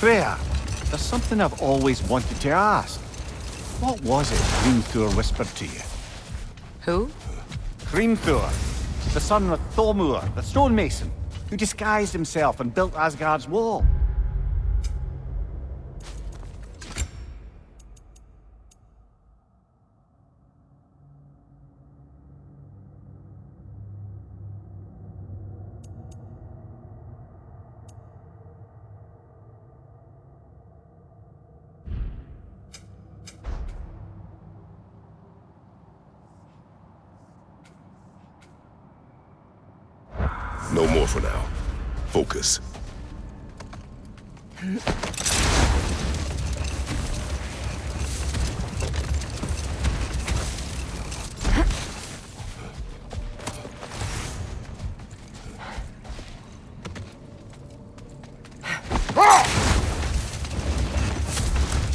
Freya, there's something I've always wanted to ask. What was it Hrimthur whispered to you? Who? Hrimthur, the son of Thormur, the stonemason, who disguised himself and built Asgard's wall. No more for now. Focus.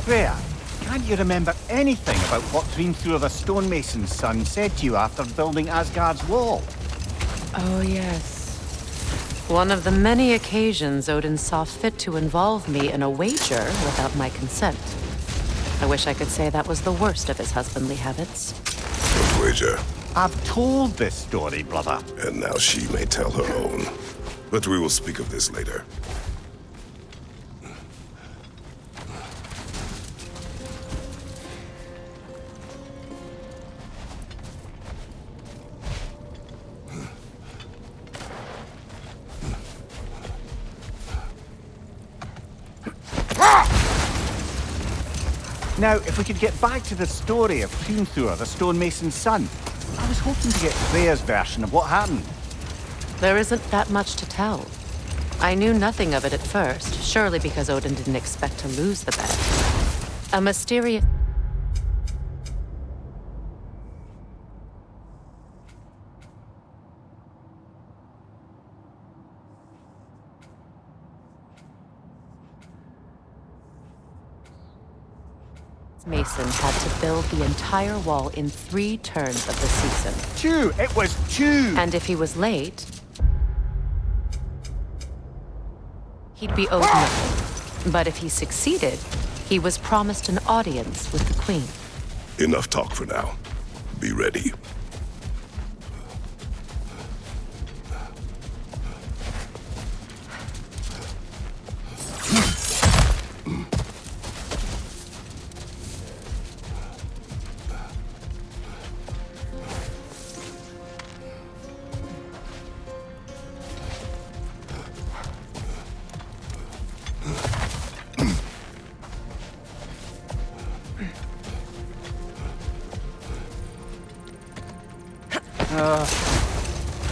Freya, can't you remember anything about what Hrimthur the stonemason's son said to you after building Asgard's wall? Oh, yes. One of the many occasions Odin saw fit to involve me in a wager without my consent. I wish I could say that was the worst of his husbandly habits. What wager? I've told this story, brother. And now she may tell her own. But we will speak of this later. Now, if we could get back to the story of Hrimthur, the stonemason's son. I was hoping to get Freya's version of what happened. There isn't that much to tell. I knew nothing of it at first, surely because Odin didn't expect to lose the bet. A mysterious... Mason had to build the entire wall in three turns of the season. Two! It was two! And if he was late, he'd be owed ah! nothing. But if he succeeded, he was promised an audience with the queen. Enough talk for now. Be ready.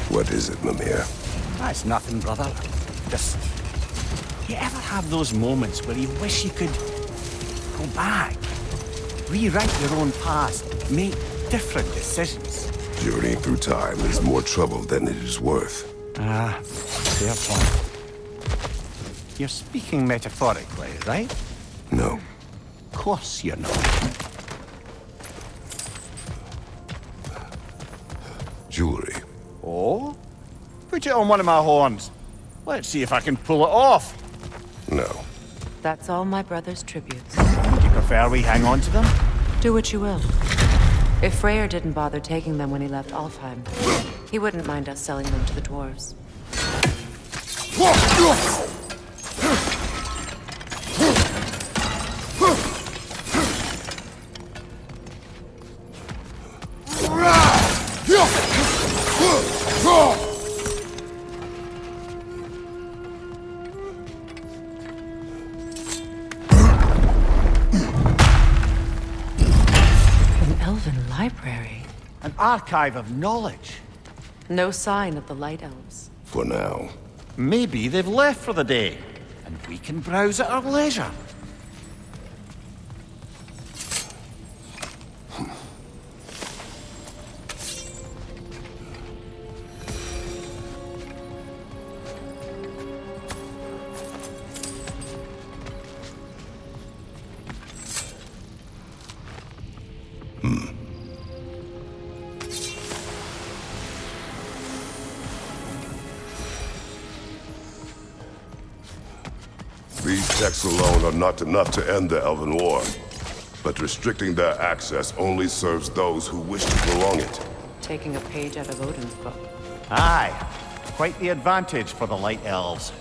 What is it, Mimir? That's nothing, brother. Just... You ever have those moments where you wish you could... go back? Rewrite your own past, make different decisions? Journeying through time is more trouble than it is worth. Ah, fair point. You're speaking metaphorically, right? No. Of course you're not. Put it on one of my horns. Let's see if I can pull it off. No. That's all my brother's tributes. Would you prefer we hang on to them? Do what you will. If Freyr didn't bother taking them when he left Alfheim, he wouldn't mind us selling them to the dwarves. Library. An archive of knowledge. No sign of the Light Elves. For now. Maybe they've left for the day, and we can browse at our leisure. Read texts alone are not enough to end the Elven War. But restricting their access only serves those who wish to prolong it. Taking a page out of Odin's book. Aye. Quite the advantage for the Light Elves.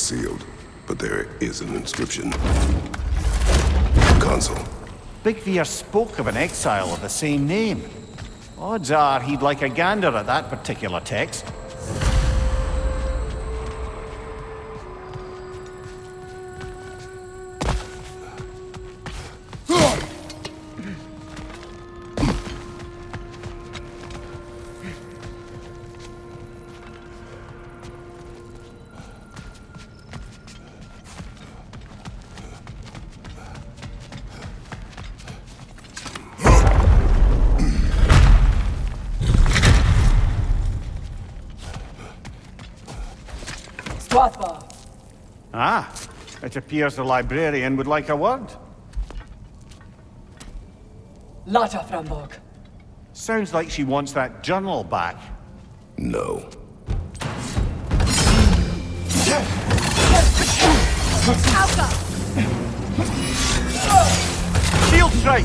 Sealed, but there is an inscription. Consul. Big Veer spoke of an exile of the same name. Odds are he'd like a gander at that particular text. Ah, it appears the librarian would like a word. Lata Frambog. Sounds like she wants that journal back. No. Shield strike!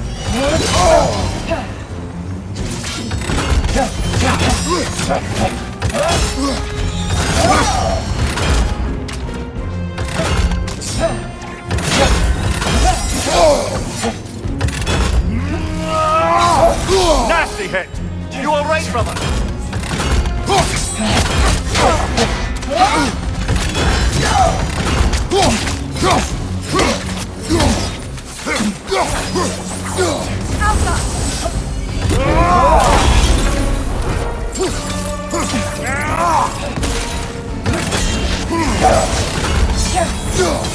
Nasty hit! You alright, brother? Shield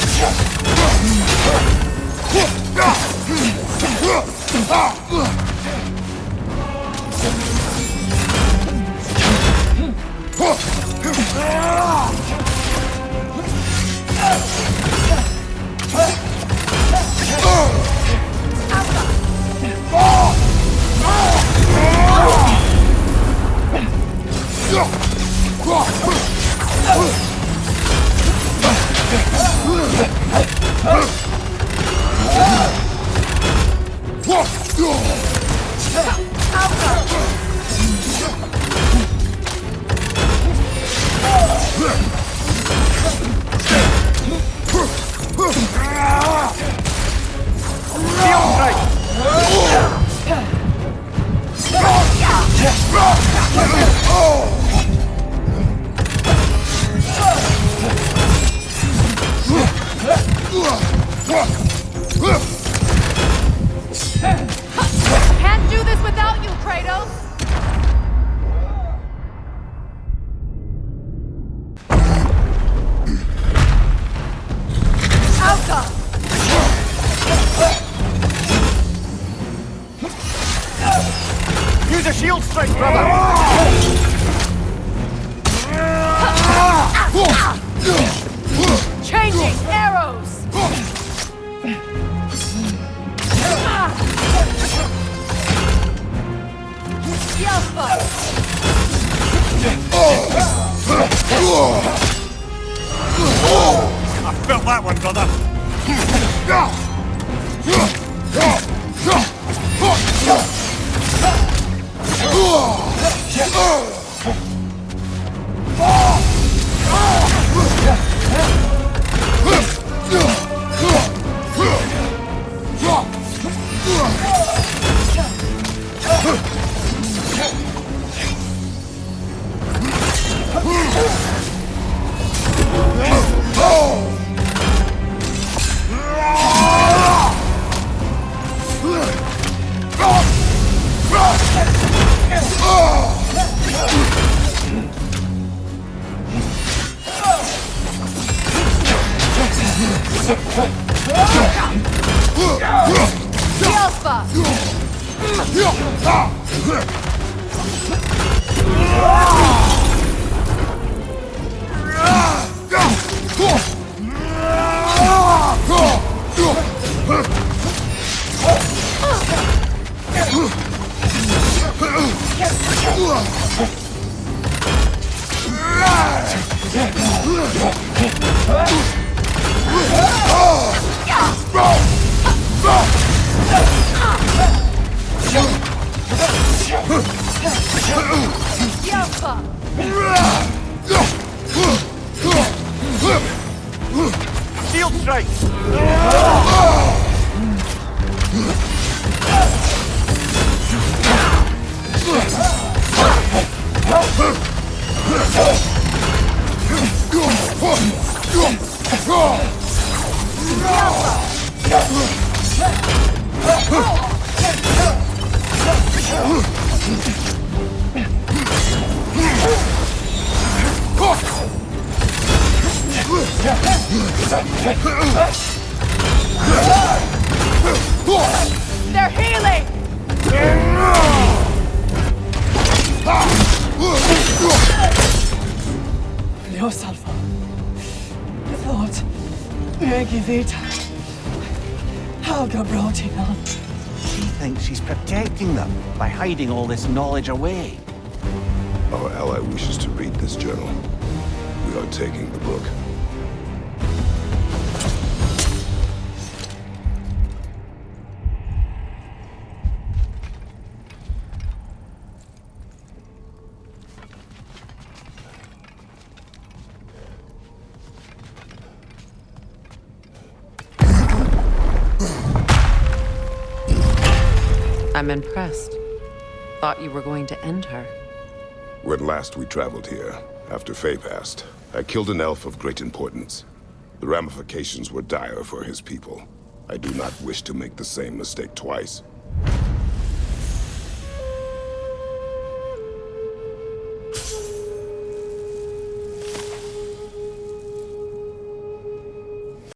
strike! Can't Alpha! They're healing! Leos Alpha. Thought. Maggie Vita. Helga Brotigan. She thinks she's protecting them by hiding all this knowledge away. Our ally wishes to read this journal. We are taking the book. I'm impressed. Thought you were going to end her. When last we traveled here, after Faye passed, I killed an elf of great importance. The ramifications were dire for his people. I do not wish to make the same mistake twice.